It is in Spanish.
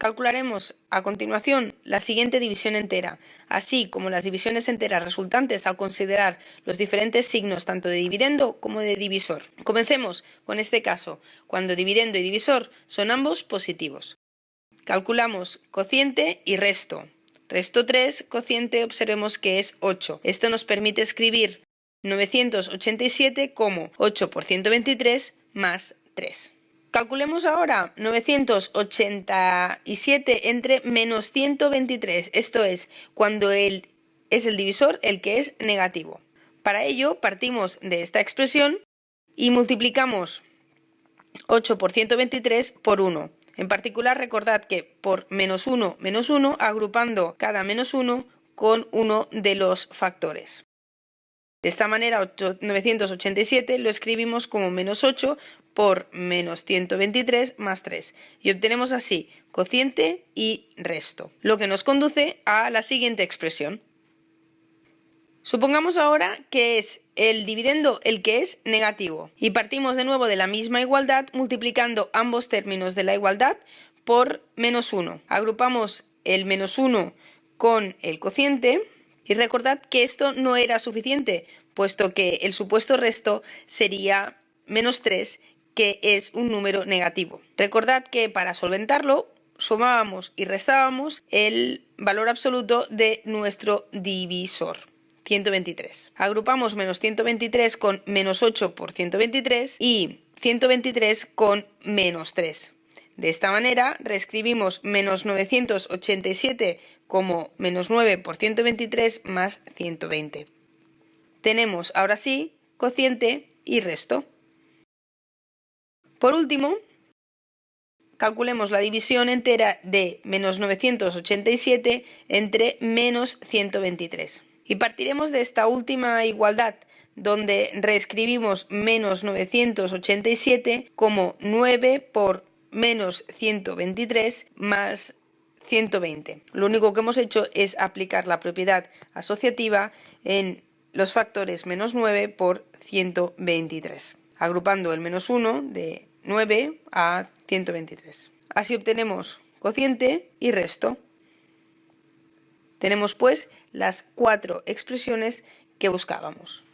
Calcularemos a continuación la siguiente división entera, así como las divisiones enteras resultantes al considerar los diferentes signos tanto de dividendo como de divisor. Comencemos con este caso, cuando dividendo y divisor son ambos positivos. Calculamos cociente y resto. Resto 3, cociente observemos que es 8. Esto nos permite escribir 987 como 8 por 123 más 3. Calculemos ahora 987 entre menos 123, esto es, cuando es el divisor el que es negativo. Para ello partimos de esta expresión y multiplicamos 8 por 123 por 1. En particular recordad que por menos 1 menos 1 agrupando cada menos 1 con uno de los factores. De esta manera 987 lo escribimos como menos 8 por menos 123 más 3 y obtenemos así cociente y resto, lo que nos conduce a la siguiente expresión. Supongamos ahora que es el dividendo el que es negativo y partimos de nuevo de la misma igualdad multiplicando ambos términos de la igualdad por menos 1. Agrupamos el menos 1 con el cociente y recordad que esto no era suficiente, puesto que el supuesto resto sería menos 3, que es un número negativo. Recordad que para solventarlo sumábamos y restábamos el valor absoluto de nuestro divisor. 123. Agrupamos menos 123 con menos 8 por 123 y 123 con menos 3. De esta manera reescribimos menos 987 como menos 9 por 123 más 120. Tenemos ahora sí cociente y resto. Por último, calculemos la división entera de menos 987 entre menos 123. Y partiremos de esta última igualdad, donde reescribimos menos 987 como 9 por menos 123 más 120. Lo único que hemos hecho es aplicar la propiedad asociativa en los factores menos 9 por 123, agrupando el menos 1 de 9 a 123. Así obtenemos cociente y resto. Tenemos pues las cuatro expresiones que buscábamos.